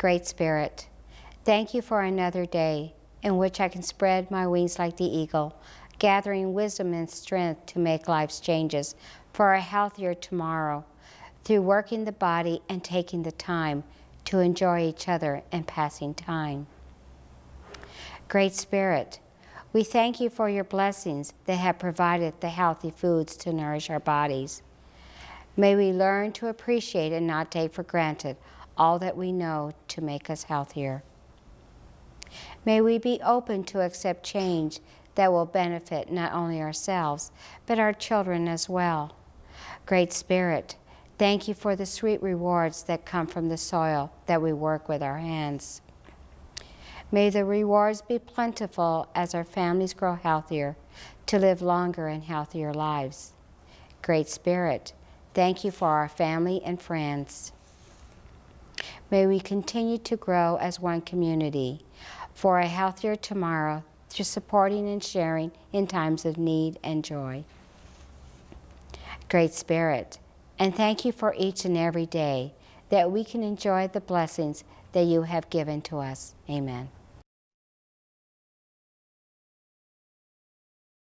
Great Spirit, thank you for another day in which I can spread my wings like the eagle, gathering wisdom and strength to make life's changes for a healthier tomorrow through working the body and taking the time to enjoy each other and passing time. Great Spirit, we thank you for your blessings that have provided the healthy foods to nourish our bodies. May we learn to appreciate and not take for granted all that we know to make us healthier. May we be open to accept change that will benefit not only ourselves, but our children as well. Great Spirit, thank you for the sweet rewards that come from the soil that we work with our hands. May the rewards be plentiful as our families grow healthier to live longer and healthier lives. Great Spirit, thank you for our family and friends. May we continue to grow as one community for a healthier tomorrow through supporting and sharing in times of need and joy. Great Spirit, and thank you for each and every day that we can enjoy the blessings that you have given to us. Amen.